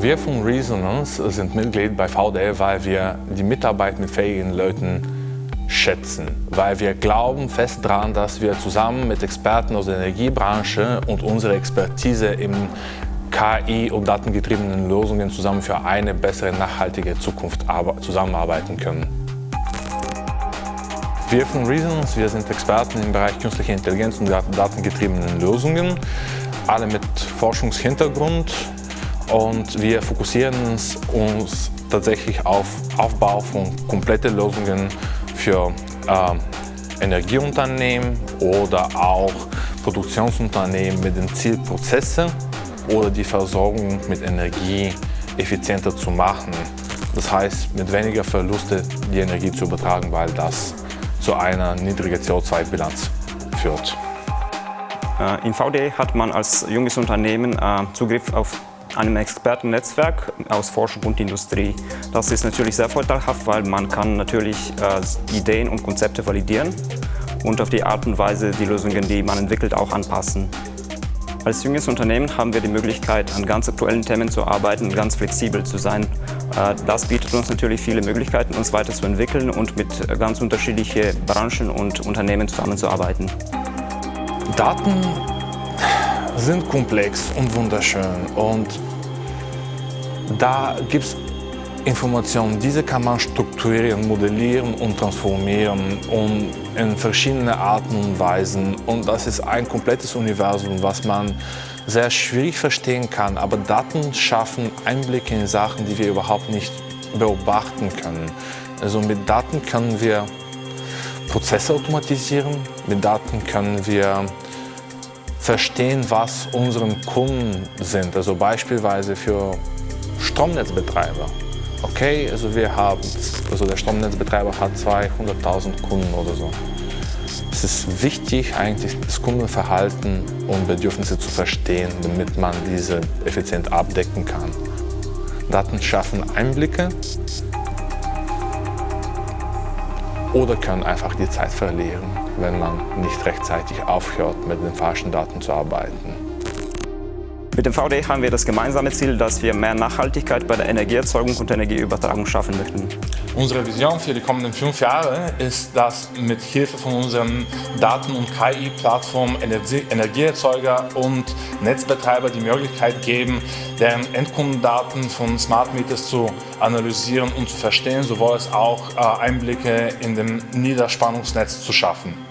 Wir von Resonance sind Mitglied bei VDL, weil wir die Mitarbeit mit fähigen Leuten schätzen, weil wir glauben fest daran, dass wir zusammen mit Experten aus der Energiebranche und unserer Expertise im KI- und datengetriebenen Lösungen zusammen für eine bessere, nachhaltige Zukunft zusammenarbeiten können. Wir von Reasons, wir sind Experten im Bereich künstlicher Intelligenz und datengetriebenen Lösungen, alle mit Forschungshintergrund und wir fokussieren uns tatsächlich auf Aufbau von kompletten Lösungen für äh, Energieunternehmen oder auch Produktionsunternehmen mit dem Ziel, Prozesse oder die Versorgung mit Energie effizienter zu machen. Das heißt, mit weniger Verluste die Energie zu übertragen, weil das zu einer niedrigen CO2-Bilanz führt. Äh, in VD hat man als junges Unternehmen äh, Zugriff auf einem Expertennetzwerk aus Forschung und Industrie. Das ist natürlich sehr vorteilhaft, weil man kann natürlich äh, Ideen und Konzepte validieren und auf die Art und Weise die Lösungen, die man entwickelt, auch anpassen. Als junges Unternehmen haben wir die Möglichkeit, an ganz aktuellen Themen zu arbeiten und ganz flexibel zu sein. Äh, das bietet uns natürlich viele Möglichkeiten, uns weiterzuentwickeln und mit ganz unterschiedlichen Branchen und Unternehmen zusammenzuarbeiten. Daten sind komplex und wunderschön und da gibt es Informationen, diese kann man strukturieren, modellieren und transformieren und in verschiedene Arten und Weisen. Und das ist ein komplettes Universum, was man sehr schwierig verstehen kann. Aber Daten schaffen Einblicke in Sachen, die wir überhaupt nicht beobachten können. Also mit Daten können wir Prozesse automatisieren, mit Daten können wir verstehen, was unsere Kunden sind. Also beispielsweise für Stromnetzbetreiber. Okay, also wir haben, also der Stromnetzbetreiber hat 200.000 Kunden oder so. Es ist wichtig, eigentlich das Kundenverhalten und Bedürfnisse zu verstehen, damit man diese effizient abdecken kann. Daten schaffen Einblicke oder können einfach die Zeit verlieren, wenn man nicht rechtzeitig aufhört, mit den falschen Daten zu arbeiten. Mit dem VD haben wir das gemeinsame Ziel, dass wir mehr Nachhaltigkeit bei der Energieerzeugung und Energieübertragung schaffen möchten. Unsere Vision für die kommenden fünf Jahre ist, dass mit Hilfe von unseren Daten- und KI-Plattformen Energieerzeuger und Netzbetreiber die Möglichkeit geben, deren Endkundendaten von Smart Meters zu analysieren und zu verstehen, sowohl als auch äh, Einblicke in dem Niederspannungsnetz zu schaffen.